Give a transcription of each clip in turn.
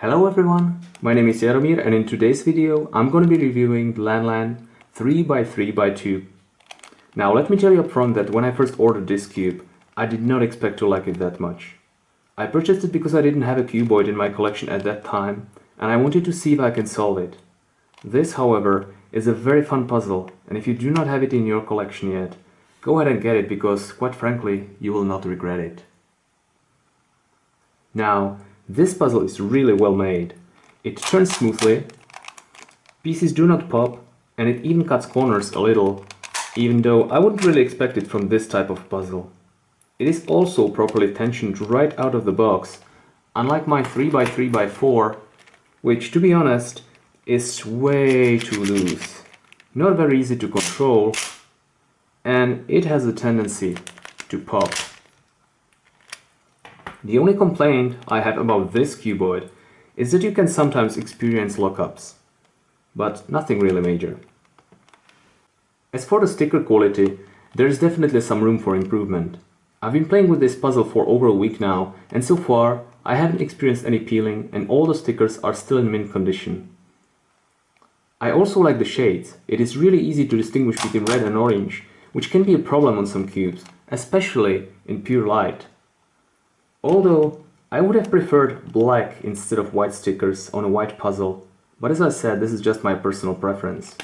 Hello everyone, my name is Jaromir and in today's video I'm going to be reviewing the Lanlan 3x3x2. Now let me tell you upfront that when I first ordered this cube, I did not expect to like it that much. I purchased it because I didn't have a cuboid in my collection at that time and I wanted to see if I can solve it. This, however, is a very fun puzzle and if you do not have it in your collection yet, go ahead and get it because, quite frankly, you will not regret it. Now, this puzzle is really well made. It turns smoothly, pieces do not pop, and it even cuts corners a little, even though I wouldn't really expect it from this type of puzzle. It is also properly tensioned right out of the box, unlike my 3x3x4, which to be honest is way too loose. Not very easy to control, and it has a tendency to pop. The only complaint I have about this cuboid is that you can sometimes experience lockups, but nothing really major. As for the sticker quality, there is definitely some room for improvement. I've been playing with this puzzle for over a week now, and so far I haven't experienced any peeling and all the stickers are still in mint condition. I also like the shades. It is really easy to distinguish between red and orange, which can be a problem on some cubes, especially in pure light. Although, I would have preferred black instead of white stickers on a white puzzle, but as I said, this is just my personal preference.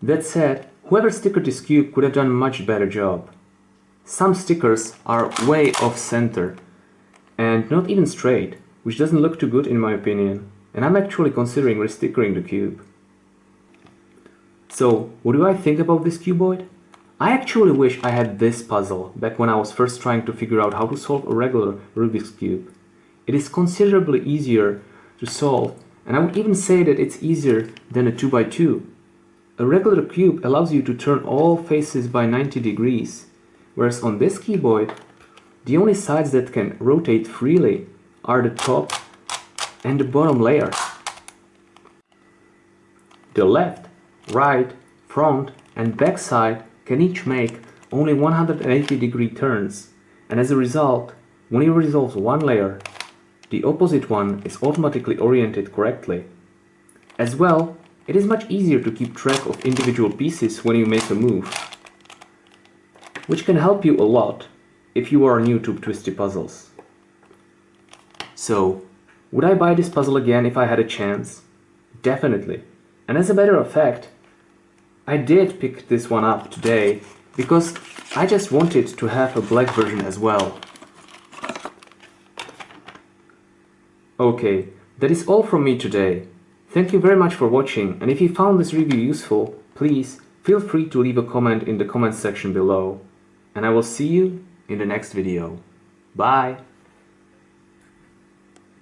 That said, Whoever stickered this cube could have done a much better job. Some stickers are way off center and not even straight, which doesn't look too good in my opinion, and I'm actually considering restickering the cube. So, what do I think about this cuboid? I actually wish I had this puzzle back when I was first trying to figure out how to solve a regular Rubik's Cube. It is considerably easier to solve, and I would even say that it's easier than a 2x2 a regular cube allows you to turn all faces by 90 degrees, whereas on this cuboid, the only sides that can rotate freely are the top and the bottom layer. The left, right, front and back side can each make only 180 degree turns and as a result, when you resolve one layer, the opposite one is automatically oriented correctly. As well, it is much easier to keep track of individual pieces when you make a move, which can help you a lot if you are new to twisty puzzles. So, would I buy this puzzle again if I had a chance? Definitely. And as a matter of fact, I did pick this one up today because I just wanted to have a black version as well. Okay, that is all from me today. Thank you very much for watching and if you found this review useful, please feel free to leave a comment in the comment section below. And I will see you in the next video. Bye!